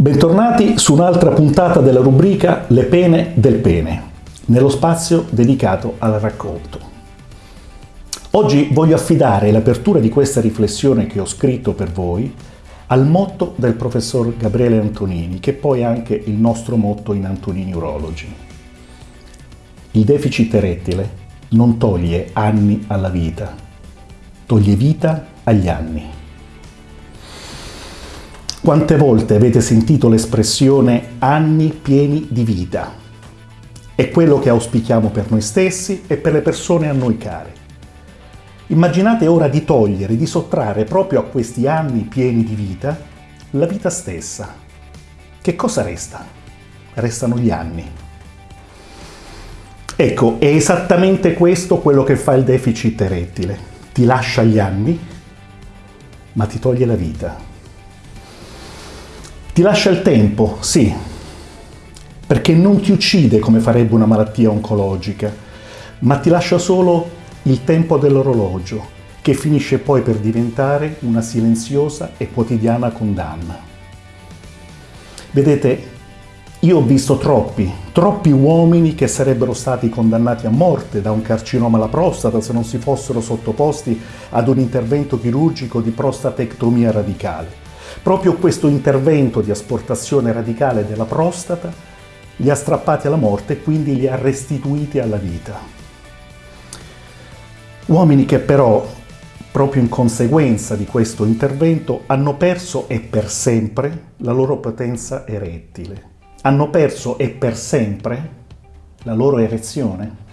Bentornati su un'altra puntata della rubrica Le pene del pene, nello spazio dedicato al racconto. Oggi voglio affidare l'apertura di questa riflessione che ho scritto per voi al motto del professor Gabriele Antonini, che poi è anche il nostro motto in Antonini Urology. Il deficit erettile non toglie anni alla vita, toglie vita agli anni. Quante volte avete sentito l'espressione anni pieni di vita? È quello che auspichiamo per noi stessi e per le persone a noi care. Immaginate ora di togliere, di sottrarre proprio a questi anni pieni di vita la vita stessa. Che cosa resta? Restano gli anni. Ecco, è esattamente questo quello che fa il deficit erettile. Ti lascia gli anni, ma ti toglie la vita. Ti lascia il tempo, sì, perché non ti uccide come farebbe una malattia oncologica, ma ti lascia solo il tempo dell'orologio, che finisce poi per diventare una silenziosa e quotidiana condanna. Vedete, io ho visto troppi, troppi uomini che sarebbero stati condannati a morte da un carcinoma alla prostata se non si fossero sottoposti ad un intervento chirurgico di prostatectomia radicale Proprio questo intervento di asportazione radicale della prostata li ha strappati alla morte e quindi li ha restituiti alla vita. Uomini che però, proprio in conseguenza di questo intervento, hanno perso e per sempre la loro potenza erettile. Hanno perso e per sempre la loro erezione.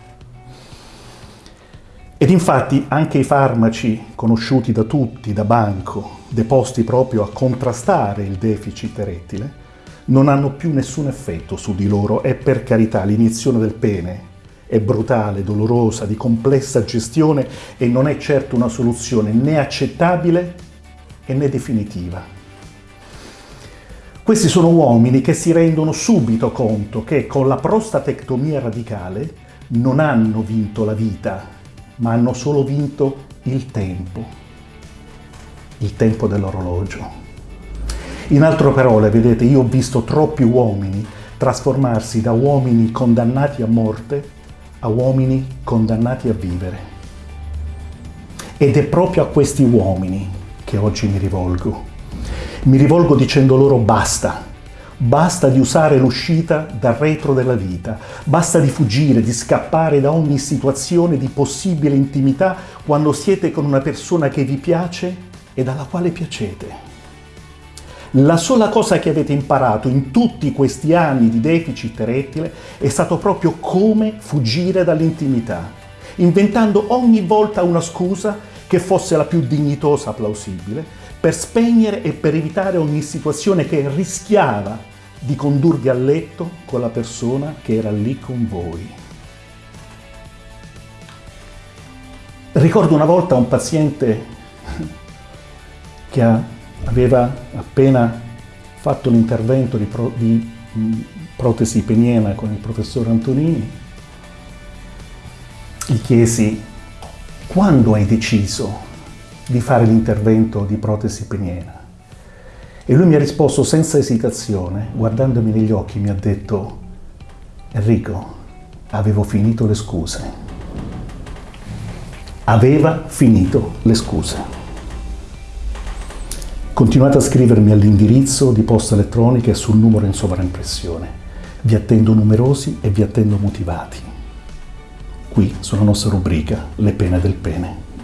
Ed infatti anche i farmaci conosciuti da tutti, da banco, deposti proprio a contrastare il deficit erettile, non hanno più nessun effetto su di loro e per carità l'iniezione del pene è brutale, dolorosa, di complessa gestione e non è certo una soluzione né accettabile né definitiva. Questi sono uomini che si rendono subito conto che con la prostatectomia radicale non hanno vinto la vita, ma hanno solo vinto il tempo, il tempo dell'orologio. In altre parole, vedete, io ho visto troppi uomini trasformarsi da uomini condannati a morte a uomini condannati a vivere. Ed è proprio a questi uomini che oggi mi rivolgo. Mi rivolgo dicendo loro basta, Basta di usare l'uscita dal retro della vita, basta di fuggire, di scappare da ogni situazione di possibile intimità quando siete con una persona che vi piace e dalla quale piacete. La sola cosa che avete imparato in tutti questi anni di deficit erettile è stato proprio come fuggire dall'intimità, inventando ogni volta una scusa che fosse la più dignitosa plausibile, per spegnere e per evitare ogni situazione che rischiava di condurvi a letto con la persona che era lì con voi. Ricordo una volta un paziente che aveva appena fatto l'intervento di, pro, di protesi peniena con il professor Antonini. Gli chiesi, quando hai deciso di fare l'intervento di protesi peniena. E lui mi ha risposto senza esitazione, guardandomi negli occhi, mi ha detto, Enrico, avevo finito le scuse. Aveva finito le scuse. Continuate a scrivermi all'indirizzo di posta elettronica e sul numero in sovraimpressione. Vi attendo numerosi e vi attendo motivati. Qui sulla nostra rubrica Le pene del pene.